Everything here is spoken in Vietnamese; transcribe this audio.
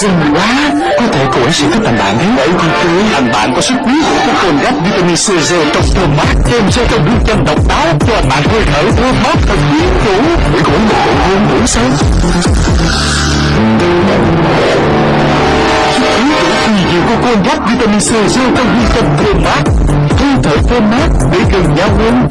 xinh quá. Có thể cô ấy sẽ thích thành bạn đấy Bởi vì tôi thành bạn có sức quý của cồn gấp vitamin C G trong thơm mát Thêm cho trong nước chân độc đáo Cho bạn hơi thở thơm mát thật quyến rũ Để cô ấy một bộ hôn ngủ sâu Kỳ diệu của cồn gấp vitamin C G trong nước chân thơm mát Hơi thở thơm mát để gần nhau hơn.